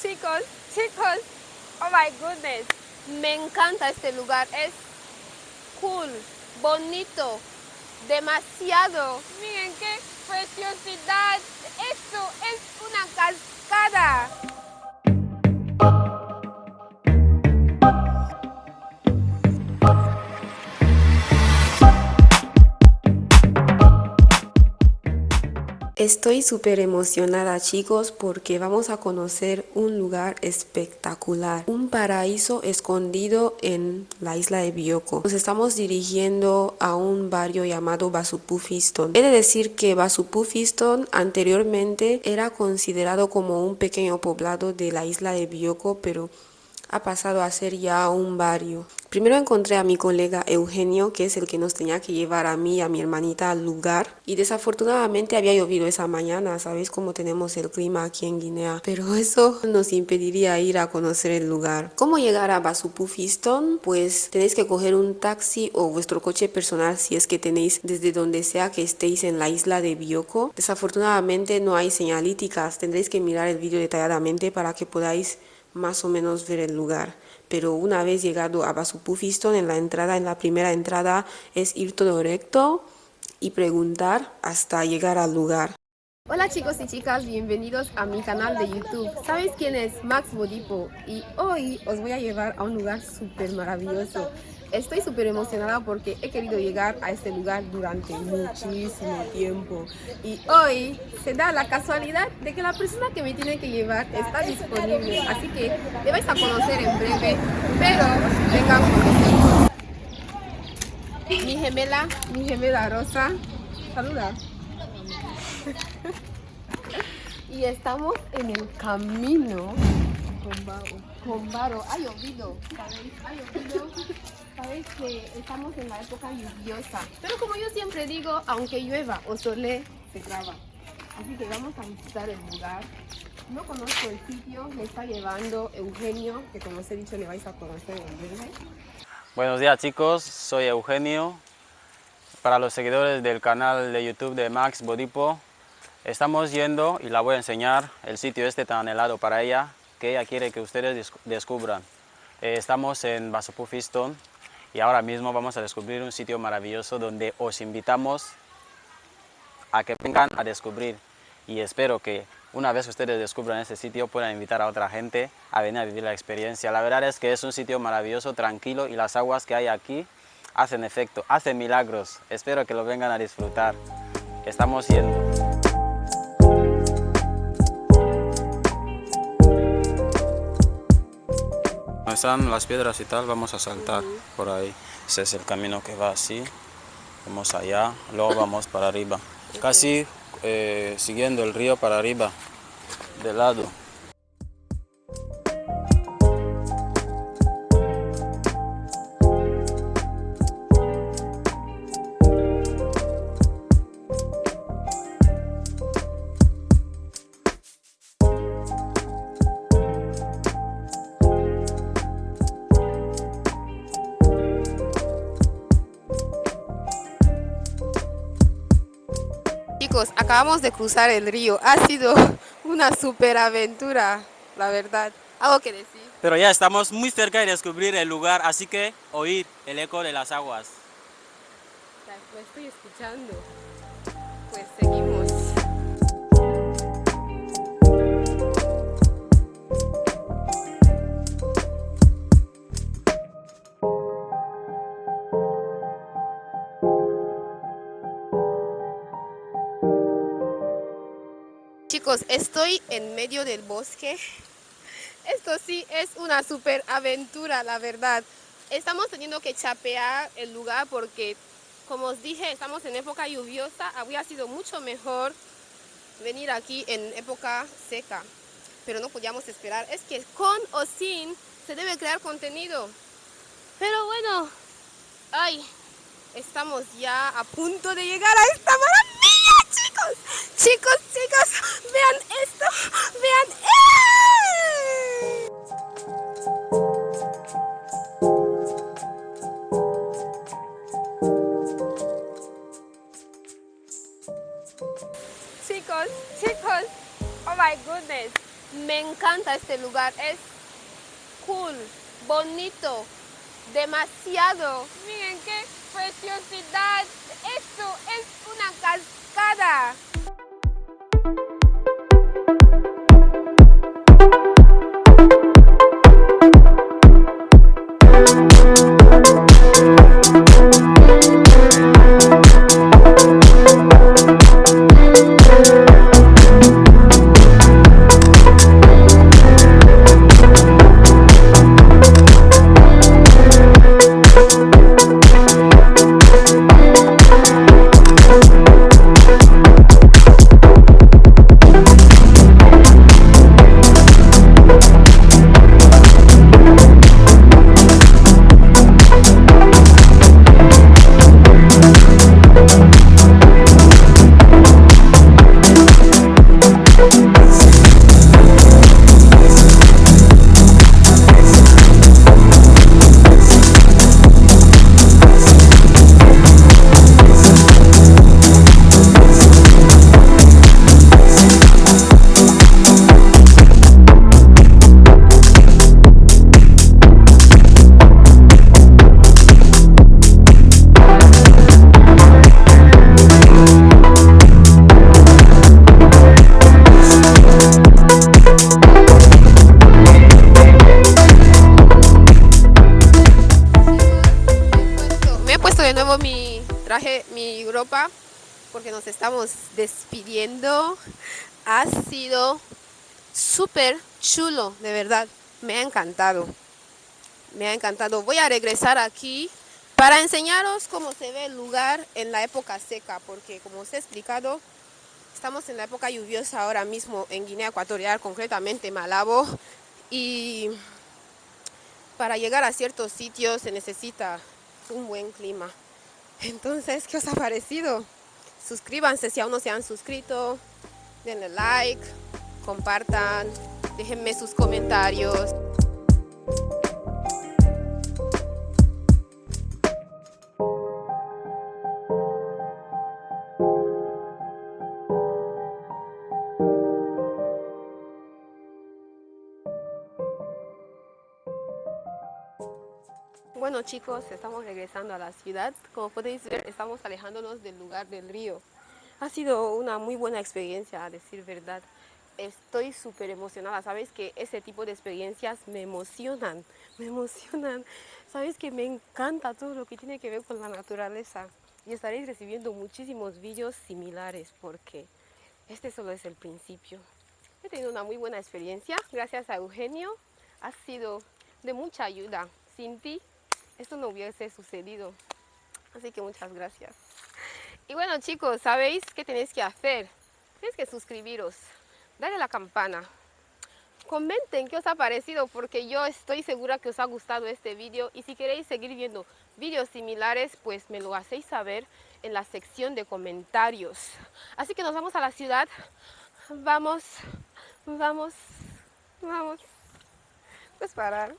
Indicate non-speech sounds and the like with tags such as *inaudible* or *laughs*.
Chicos, chicos, oh my goodness, me encanta este lugar, es cool, bonito, demasiado. Miren qué preciosidad, esto es una cascada. Estoy súper emocionada chicos porque vamos a conocer un lugar espectacular, un paraíso escondido en la isla de Bioko. Nos estamos dirigiendo a un barrio llamado Basupufiston. He de decir que Basupufiston anteriormente era considerado como un pequeño poblado de la isla de Bioko, pero ha pasado a ser ya un barrio. Primero encontré a mi colega Eugenio, que es el que nos tenía que llevar a mí y a mi hermanita al lugar. Y desafortunadamente había llovido esa mañana, ¿sabéis cómo tenemos el clima aquí en Guinea? Pero *laughs* eso nos impediría ir a conocer el lugar. ¿Cómo llegar a Basupufiston? Pues tenéis que coger un taxi o vuestro coche personal si es que tenéis desde donde sea que estéis en la isla de Bioko. Desafortunadamente no hay señalíticas, tendréis que mirar el vídeo detalladamente para que podáis más o menos ver el lugar. Pero una vez llegado a Basupufiston, en la entrada, en la primera entrada, es ir todo recto y preguntar hasta llegar al lugar. Hola chicos y chicas, bienvenidos a mi canal de YouTube. ¿Sabéis quién es Max Bodipo? Y hoy os voy a llevar a un lugar súper maravilloso. Estoy súper emocionada porque he querido llegar a este lugar durante muchísimo tiempo. Y hoy se da la casualidad de que la persona que me tiene que llevar está disponible. Así que le vais a conocer en breve, pero vengan conmigo. Mi gemela, mi gemela Rosa. Saluda. *laughs* y estamos en el camino. Con Varo. Ha llovido, ¿sabéis? Ha llovido. Sabéis que estamos en la época lluviosa. Pero como yo siempre digo, aunque llueva o sole, se graba. Así que vamos a visitar el lugar. No conozco el sitio, me está llevando Eugenio, que como os he dicho le vais a conocer en breve. Buenos días chicos, soy Eugenio. Para los seguidores del canal de YouTube de Max Bodipo, estamos yendo y la voy a enseñar el sitio este tan anhelado para ella, que ella quiere que ustedes descubran. Eh, estamos en Basopufiston, y ahora mismo vamos a descubrir un sitio maravilloso donde os invitamos a que vengan a descubrir y espero que una vez que ustedes descubran este sitio puedan invitar a otra gente a venir a vivir la experiencia. La verdad es que es un sitio maravilloso, tranquilo y las aguas que hay aquí hacen efecto, hacen milagros. Espero que lo vengan a disfrutar. Estamos yendo. Están las piedras y tal, vamos a saltar por ahí. Ese es el camino que va así. Vamos allá, luego vamos para arriba. Casi eh, siguiendo el río para arriba, de lado. Acabamos de cruzar el río. Ha sido una super aventura, la verdad. ¿Algo que decir? Pero ya estamos muy cerca de descubrir el lugar, así que oír el eco de las aguas. Pues estoy escuchando. Estoy en medio del bosque. Esto sí es una super aventura, la verdad. Estamos teniendo que chapear el lugar porque, como os dije, estamos en época lluviosa. Habría sido mucho mejor venir aquí en época seca. Pero no podíamos esperar. Es que con o sin se debe crear contenido. Pero bueno, ay, estamos ya a punto de llegar a esta maravilla, chicos. Chicos, vean esto, vean. Chicos, chicos, oh my goodness, me encanta este lugar, es cool, bonito, demasiado. Miren qué preciosidad, esto es una cascada. Nos estamos despidiendo. Ha sido súper chulo, de verdad. Me ha encantado. Me ha encantado. Voy a regresar aquí para enseñaros cómo se ve el lugar en la época seca, porque como os he explicado, estamos en la época lluviosa ahora mismo en Guinea Ecuatorial, concretamente Malabo, y para llegar a ciertos sitios se necesita un buen clima. Entonces, ¿qué os ha parecido? Suscríbanse si aún no se han suscrito, denle like, compartan, déjenme sus comentarios. Bueno chicos, estamos regresando a la ciudad. Como podéis ver, estamos alejándonos del lugar del río. Ha sido una muy buena experiencia, a decir verdad. Estoy súper emocionada. Sabes que ese tipo de experiencias me emocionan, *laughs* me emocionan. Sabes que me encanta todo lo que tiene que ver con la naturaleza. Y estaréis recibiendo muchísimos vídeos similares porque este solo es el principio. He tenido una muy buena experiencia. Gracias a Eugenio. Ha sido de mucha ayuda. Sin ti esto no hubiese sucedido. Así que muchas gracias. Y bueno chicos, ¿sabéis qué tenéis que hacer? Tenéis que suscribiros, darle la campana. Comenten qué os ha parecido porque yo estoy segura que os ha gustado este vídeo y si queréis seguir viendo vídeos similares pues me lo hacéis saber en la sección de comentarios. Así que nos vamos a la ciudad. Vamos, vamos, vamos. Pues parar.